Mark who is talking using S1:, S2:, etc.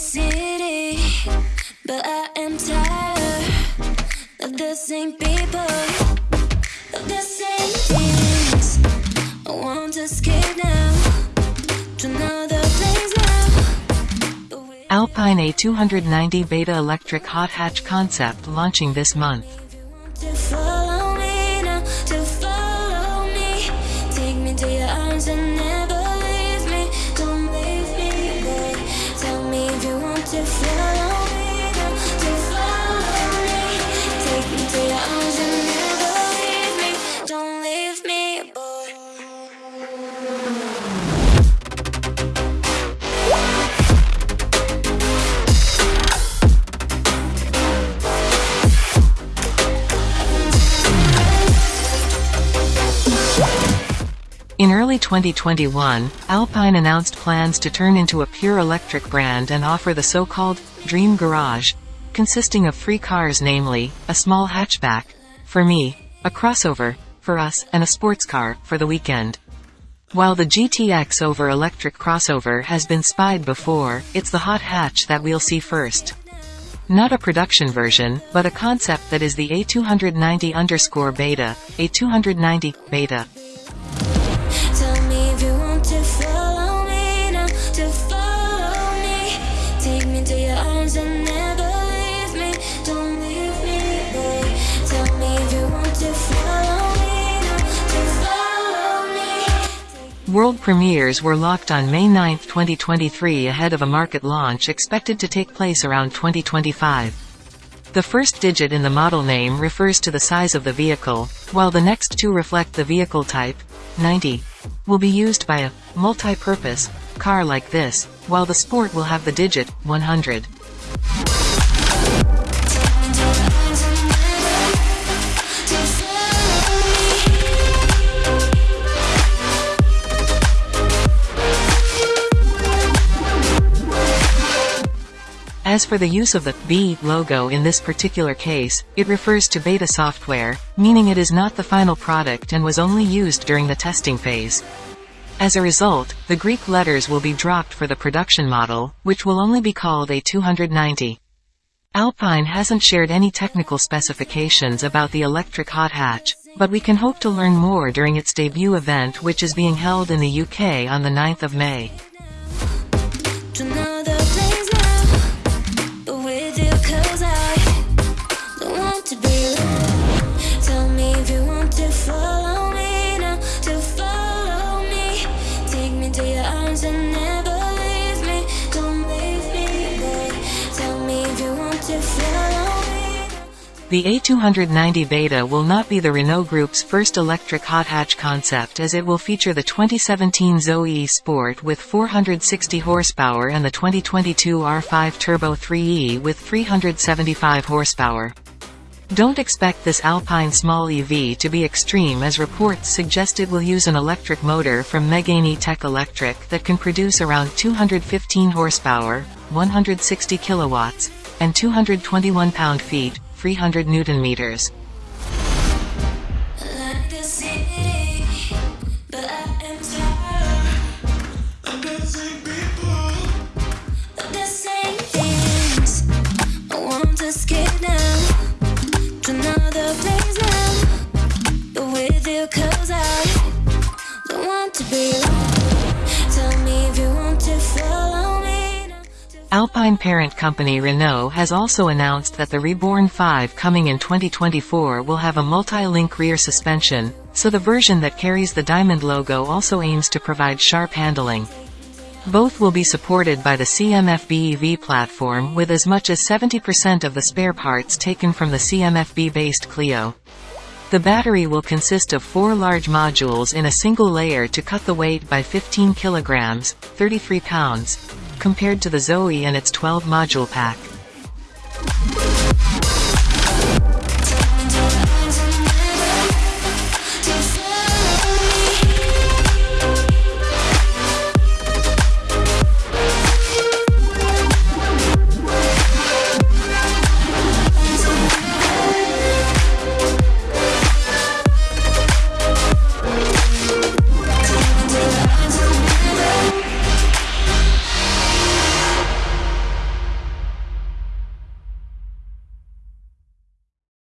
S1: city, but I am tired of the same people, of the same things. I want to escape now to another place now.
S2: Alpine A290 Beta Electric Hot Hatch concept launching this month. In early 2021, Alpine announced plans to turn into a pure electric brand and offer the so-called Dream Garage, consisting of three cars namely, a small hatchback, for me, a crossover, for us, and a sports car, for the weekend. While the GT X-Over electric crossover has been spied before, it's the hot hatch that we'll see first. Not a production version, but a concept that is the A290 underscore beta, A290 beta. World premieres were locked on May 9, 2023 ahead of a market launch expected to take place around 2025. The first digit in the model name refers to the size of the vehicle, while the next two reflect the vehicle type, 90, will be used by a multi-purpose car like this, while the Sport will have the digit 100. As for the use of the B logo in this particular case, it refers to beta software, meaning it is not the final product and was only used during the testing phase. As a result, the Greek letters will be dropped for the production model, which will only be called A290. Alpine hasn't shared any technical specifications about the electric hot hatch, but we can hope to learn more during its debut event which is being held in the UK on the 9th of May.
S1: Take me to your arms and never leave me. Don't leave me, boy. Tell me if you want to.
S2: The A290 Beta will not be the Renault Group's first electric hot hatch concept as it will feature the 2017 Zoe Sport with 460 horsepower and the 2022 R5 Turbo 3E with 375 horsepower. Don't expect this Alpine small EV to be extreme as reports suggest it will use an electric motor from Megane E-Tech Electric that can produce around 215 horsepower, 160 kilowatts, and 221 pound-feet, 300 newton meters. Alpine parent company Renault has also announced that the Reborn 5 coming in 2024 will have a multi-link rear suspension, so the version that carries the diamond logo also aims to provide sharp handling. Both will be supported by the CMF-B EV platform with as much as 70% of the spare parts taken from the CMF-B-based Clio. The battery will consist of four large modules in a single layer to cut the weight by 15 kilograms, 33 pounds, compared to the Zoe and its 12-module pack.